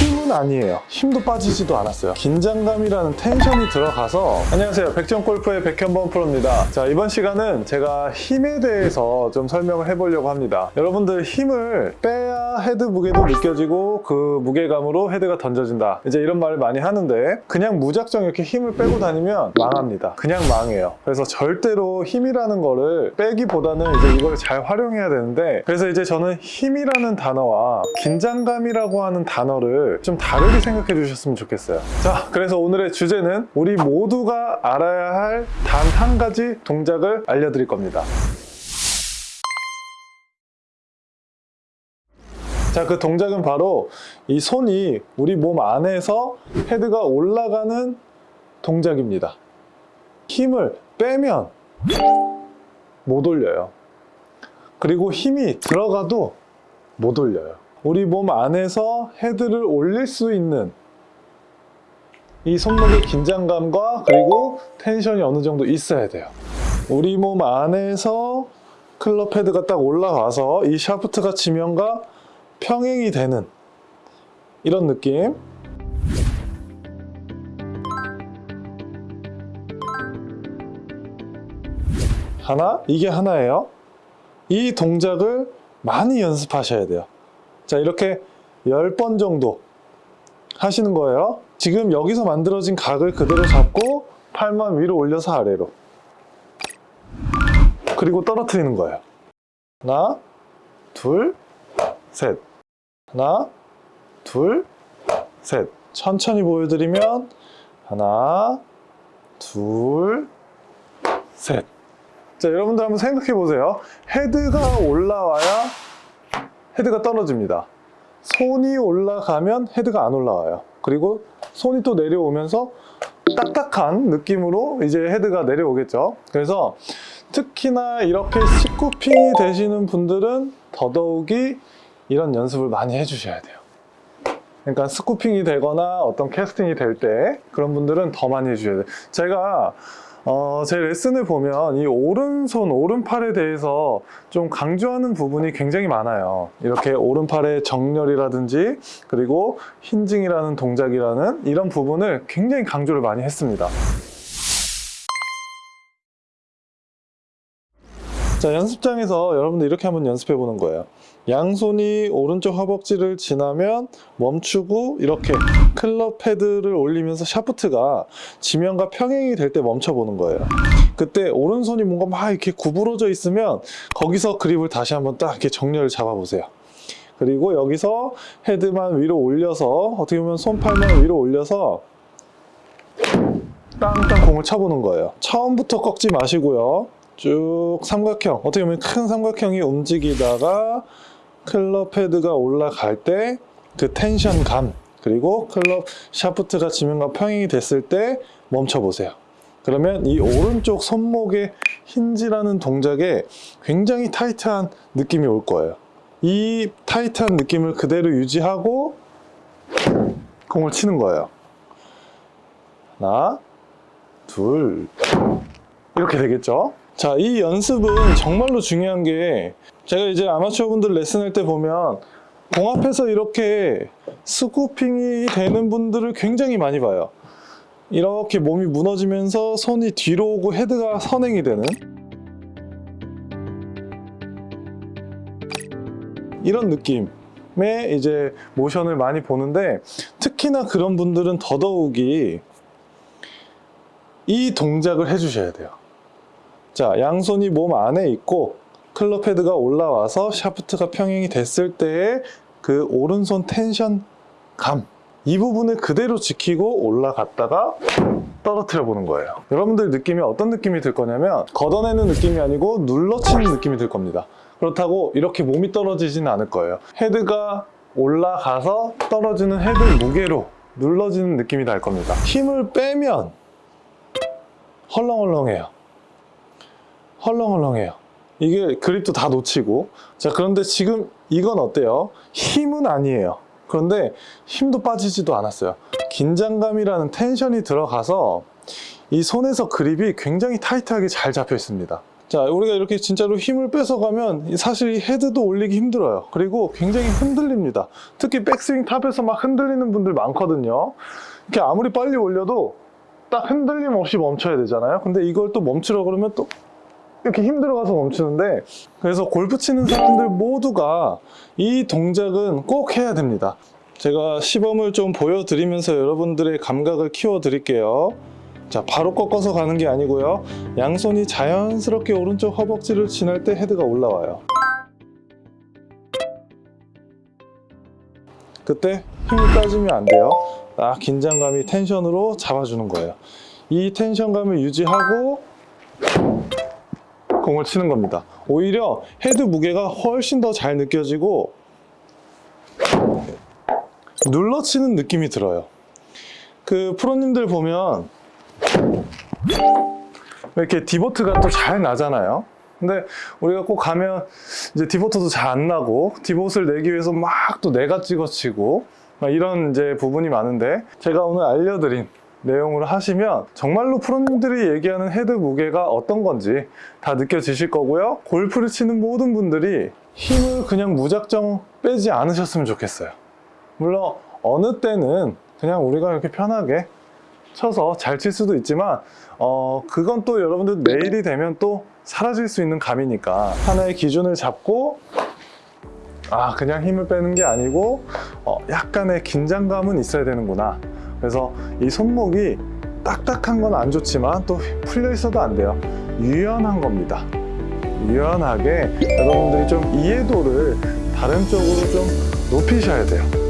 힘은 아니에요. 힘도 빠지지도 않았어요. 긴장감이라는 tension이 들어가서 안녕하세요. 백전골프의 백현범 프로입니다. 자 이번 시간은 제가 힘에 대해서 좀 설명을 해보려고 합니다. 여러분들 힘을 빼야 헤드 무게도 느껴지고 그 무게감으로 헤드가 던져진다. 이제 이런 말을 많이 하는데 그냥 무작정 이렇게 힘을 빼고 다니면 망합니다. 그냥 망해요. 그래서 절대로 힘이라는 거를 빼기보다는 이제 이걸 잘 활용해야 되는데 그래서 이제 저는 힘이라는 단어와 긴장감이라고 하는 단어를 좀 다르게 생각해 주셨으면 좋겠어요 자 그래서 오늘의 주제는 우리 모두가 알아야 할 단 한 가지 동작을 알려드릴 겁니다 자, 그 동작은 바로 이 손이 우리 몸 안에서 헤드가 올라가는 동작입니다. 힘을 빼면 못 올려요. 그리고 힘이 들어가도 못 올려요. 우리 몸 안에서 헤드를 올릴 수 있는 이 손목의 긴장감과 그리고 텐션이 어느 정도 있어야 돼요. 우리 몸 안에서 클럽 헤드가 딱 올라가서 이 샤프트가 지면과 평행이 되는 이런 느낌. 하나? 이게 하나예요? 이 동작을 많이 연습하셔야 돼요 자 이렇게 10번 정도 하시는 거예요 지금 여기서 만들어진 각을 그대로 잡고 팔만 위로 올려서 아래로 그리고 떨어뜨리는 거예요 하나 둘셋 하나, 둘, 셋. 천천히 보여드리면 하나, 둘, 셋. 자, 여러분들 한번 생각해 보세요. 헤드가 올라와야 헤드가 떨어집니다. 손이 올라가면 헤드가 안 올라와요. 그리고 손이 또 내려오면서 딱딱한 느낌으로 이제 헤드가 내려오겠죠. 그래서 특히나 이렇게 스쿠핑이 되시는 분들은 더더욱이 이런 연습을 많이 해주셔야 돼요. 그러니까 스쿠핑이 되거나 어떤 캐스팅이 될 때 그런 분들은 더 많이 해주셔야 돼요. 제가 어, 제 레슨을 보면 이 오른손, 오른팔에 대해서 좀 강조하는 부분이 굉장히 많아요. 이렇게 오른팔의 정렬이라든지 그리고 힌징이라는 동작이라는 이런 부분을 굉장히 강조를 많이 했습니다. 자, 연습장에서 여러분들 이렇게 한번 연습해 보는 거예요. 양손이 오른쪽 허벅지를 지나면 멈추고 이렇게 클럽 패드를 올리면서 샤프트가 지면과 평행이 될 때 멈춰 보는 거예요. 그때 오른손이 뭔가 막 이렇게 구부러져 있으면 거기서 그립을 다시 한번 딱 이렇게 정렬을 잡아 보세요. 그리고 여기서 헤드만 위로 올려서 어떻게 보면 손팔만 위로 올려서 땅땅 공을 쳐보는 거예요. 처음부터 꺾지 마시고요. 쭉 삼각형. 어떻게 보면 큰 삼각형이 움직이다가 클럽 헤드가 올라갈 때 그 텐션감 그리고 클럽 샤프트가 지면과 평행이 됐을 때 멈춰 보세요. 그러면 이 오른쪽 손목의 힌지라는 동작에 굉장히 타이트한 느낌이 올 거예요. 이 타이트한 느낌을 그대로 유지하고 공을 치는 거예요. 하나 둘. 이렇게 되겠죠 자, 이 연습은 정말로 중요한 게 제가 이제 아마추어 분들 레슨할 때 보면 공 앞에서 이렇게 스쿠핑이 되는 분들을 굉장히 많이 봐요. 이렇게 몸이 무너지면서 손이 뒤로 오고 헤드가 선행이 되는 이런 느낌의 이제 모션을 많이 보는데 특히나 그런 분들은 더더욱이 이 동작을 해주셔야 돼요. 자, 양손이 몸 안에 있고 클럽 헤드가 올라와서 샤프트가 평행이 됐을 때의 그 오른손 텐션 감. 이 부분을 그대로 지키고 올라갔다가 떨어뜨려 보는 거예요. 여러분들 느낌이 어떤 느낌이 들 거냐면 걷어내는 느낌이 아니고 눌러치는 느낌이 들 겁니다. 그렇다고 이렇게 몸이 떨어지지는 않을 거예요. 헤드가 올라가서 떨어지는 헤드 무게로 눌러지는 느낌이 날 겁니다. 힘을 빼면 헐렁헐렁해요. 헐렁헐렁해요 이게 그립도 다 놓치고 자 그런데 지금 이건 어때요? 힘은 아니에요 그런데 힘도 빠지지도 않았어요 긴장감이라는 tension이 들어가서 이 손에서 그립이 굉장히 타이트하게 잘 잡혀 있습니다 자, 우리가 이렇게 진짜로 힘을 빼서 가면 사실 이 헤드도 올리기 힘들어요. 그리고 굉장히 흔들립니다. 특히 백스윙 top에서 막 흔들리는 분들 많거든요. 이렇게 아무리 빨리 올려도 딱 흔들림 없이 멈춰야 되잖아요. 근데 이걸 또 멈추려 그러면 또 이렇게 힘들어가서 멈추는데 그래서 골프 치는 사람들 모두가 이 동작은 꼭 해야 됩니다. 제가 시범을 좀 보여드리면서 여러분들의 감각을 키워 드릴게요. 자, 바로 꺾어서 가는 게 아니고요. 양손이 자연스럽게 오른쪽 허벅지를 지날 때 헤드가 올라와요. 그때 힘을 빠지면 안 돼요. 딱 긴장감이 tension으로 잡아주는 거예요. 이 tension감을 유지하고 공을 치는 겁니다. 오히려 헤드 무게가 훨씬 더 잘 느껴지고 눌러치는 느낌이 들어요. 그 프로님들 보면 이렇게 divot가 또 잘 나잖아요. 근데 우리가 꼭 가면 이제 divot도 잘 안 나고 divot을 내기 위해서 막 또 내가 찍어치고 막 이런 이제 부분이 많은데 제가 오늘 알려드린 내용으로 하시면 정말로 프로님들이 얘기하는 헤드 무게가 어떤 건지 다 느껴지실 거고요. 골프를 치는 모든 분들이 힘을 그냥 무작정 빼지 않으셨으면 좋겠어요. 물론 어느 때는 그냥 우리가 이렇게 편하게 쳐서 잘 칠 수도 있지만 어 그건 또 여러분들 내일이 되면 또 사라질 수 있는 감이니까 하나의 기준을 잡고 아 그냥 힘을 빼는 게 아니고 어, 약간의 긴장감은 있어야 되는구나 그래서 이 손목이 딱딱한 건 안 좋지만 또 풀려 있어도 안 돼요. 유연한 겁니다. 유연하게 여러분들이 좀 이해도를 다른 쪽으로 좀 높이셔야 돼요